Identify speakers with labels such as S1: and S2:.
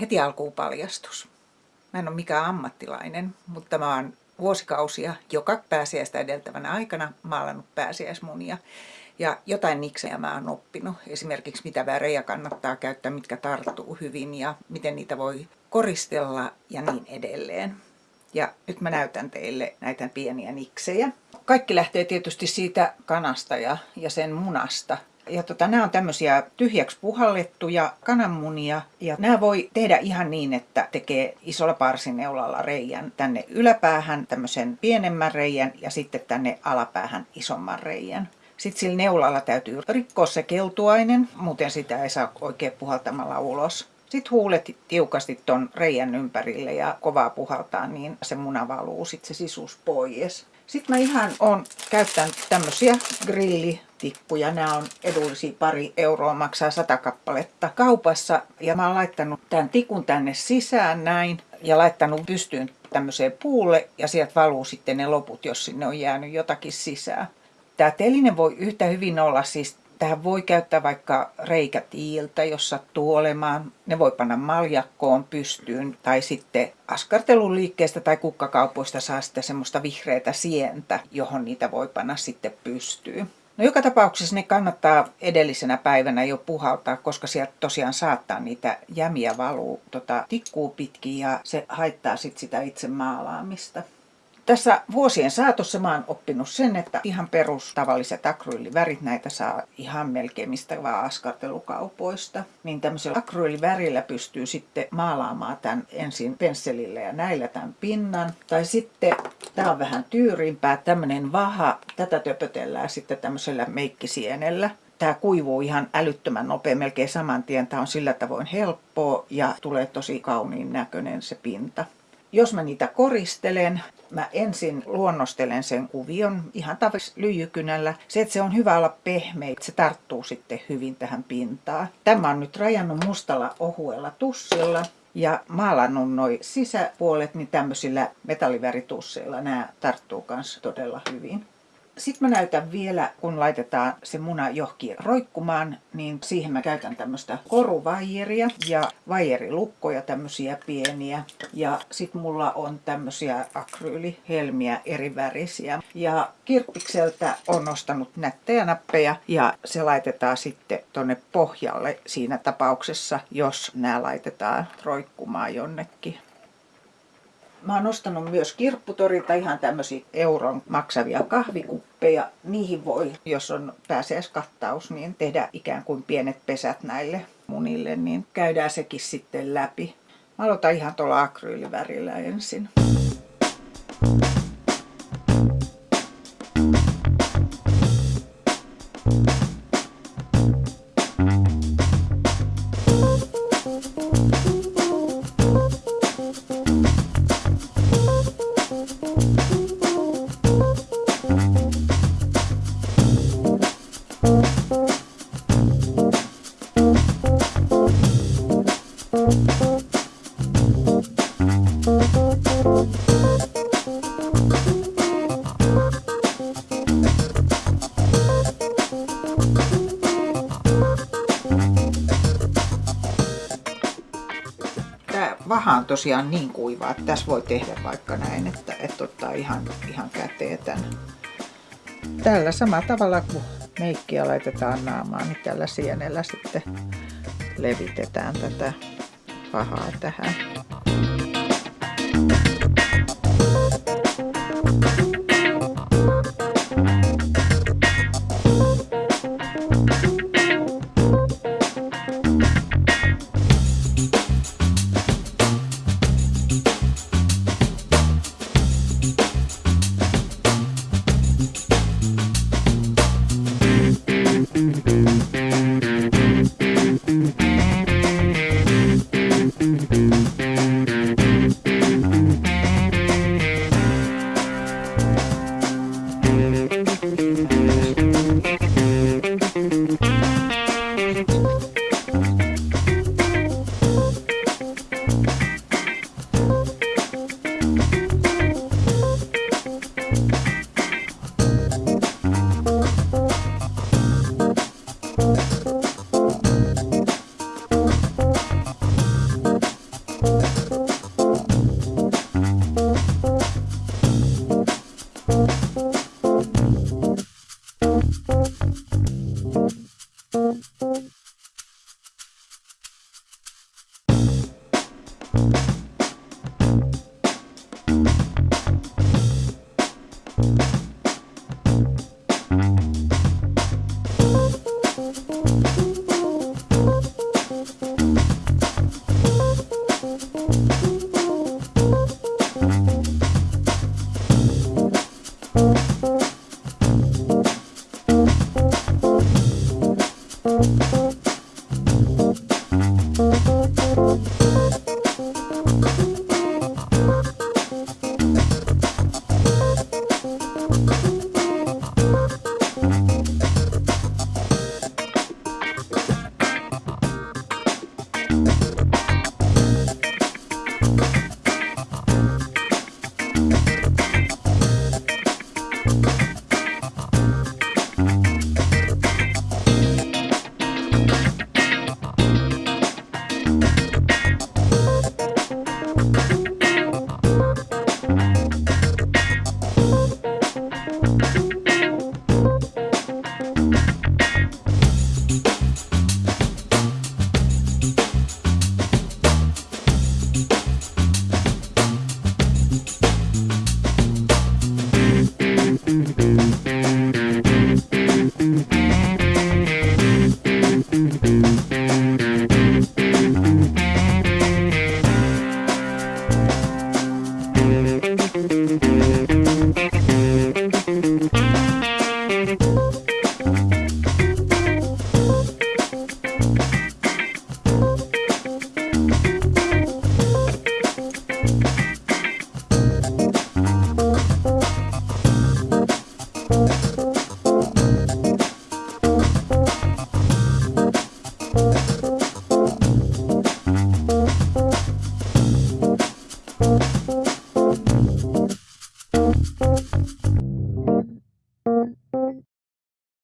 S1: Heti alkuun paljastus. Mä en ole mikään ammattilainen, mutta mä oon vuosikausia joka pääsiäistä edeltävänä aikana maalannut pääsiäismunia. Ja jotain niksejä mä oon oppinut. Esimerkiksi mitä värejä kannattaa käyttää, mitkä tarttuu hyvin ja miten niitä voi koristella ja niin edelleen. Ja nyt mä näytän teille näitä pieniä niksejä. Kaikki lähtee tietysti siitä kanasta ja, ja sen munasta. Ja tota, nämä on tämmöisiä tyhjäksi puhallettuja kananmunia. Ja nämä voi tehdä ihan niin, että tekee isolla parsineulalla reijän tänne yläpäähän tämmöisen pienemmän reijän ja sitten tänne alapäähän isomman reijän. Sitten sillä neulalla täytyy rikkoa se keltuainen, muuten sitä ei saa oikein puhaltamalla ulos. Sitten huulet tiukasti ton reijän ympärille ja kovaa puhaltaa, niin se muna valuu sitten se sisus pois. Sitten mä ihan on käyttänyt tämmöisiä grillitikkuja. Nämä on edullisia pari euroa, maksaa sata kappaletta kaupassa. Ja mä oon laittanut tämän tikun tänne sisään näin ja laittanut pystyyn tämmöiseen puulle ja sieltä valuu sitten ne loput, jos sinne on jäänyt jotakin sisään. Tämä teline voi yhtä hyvin olla siis Tähän voi käyttää vaikka reikätiiltä, jos sattuu olemaan. Ne voi panna maljakkoon pystyyn tai sitten askartelun liikkeestä tai kukkakaupoista saa sitä semmoista vihreätä sientä, johon niitä voi panna sitten pystyyn. No joka tapauksessa ne kannattaa edellisenä päivänä jo puhaltaa, koska sieltä tosiaan saattaa niitä jämiä valuu tota, tikkuu pitkin ja se haittaa sit sitä itse maalaamista. Tässä vuosien saatossa mä oon oppinut sen, että ihan perus tavalliset akryylivärit, näitä saa ihan melkein mistä vaan askartelukaupoista. Niin tämmöisellä akryylivärillä pystyy sitten maalaamaan tämän ensin pensselillä ja näillä tämän pinnan. Tai sitten, tää on vähän tyyrimpää, tämmönen vaha, tätä töpötellään sitten tämmöisellä meikkisienellä tämä kuivuu ihan älyttömän nopea, melkein saman tien. Tämä on sillä tavoin helppoa ja tulee tosi kauniin näköinen se pinta. Jos mä niitä koristelen, mä ensin luonnostelen sen kuvion ihan tavallisella lyijykynällä. Se, että se on hyvä olla pehmeä, se tarttuu sitten hyvin tähän pintaan. Tämä on nyt rajannut mustalla ohuella tussilla ja maalannut noin sisäpuolet niin tämmöisillä metalliväritusseilla. Nämä tarttuu myös todella hyvin. Sitten mä näytän vielä, kun laitetaan se muna johonkin roikkumaan, niin siihen mä käytän tämmöistä koruvaijeria ja vaijerilukkoja tämmöisiä pieniä. Ja sitten mulla on tämmöisiä akryylihelmiä eri värisiä. Ja kirppikseltä on nostanut nättejä nappeja ja se laitetaan sitten tonne pohjalle siinä tapauksessa, jos nämä laitetaan roikkumaan jonnekin. Mä oon ostanut myös kirpputorilta ihan tämmöisiä euron maksavia kahvikuppeja. Niihin voi, jos on pääsiäiskattaus, niin tehdä ikään kuin pienet pesät näille munille, niin käydään sekin sitten läpi. Mä aloitan ihan tuolla akryylivärillä ensin. Vaha on tosiaan niin kuiva, että tässä voi tehdä vaikka näin, että, että ottaa ihan, ihan käteen tämän. Tällä samalla tavalla kuin meikkiä laitetaan naamaan, niin tällä sienellä sitten levitetään tätä pahaa tähän. Mm-hmm.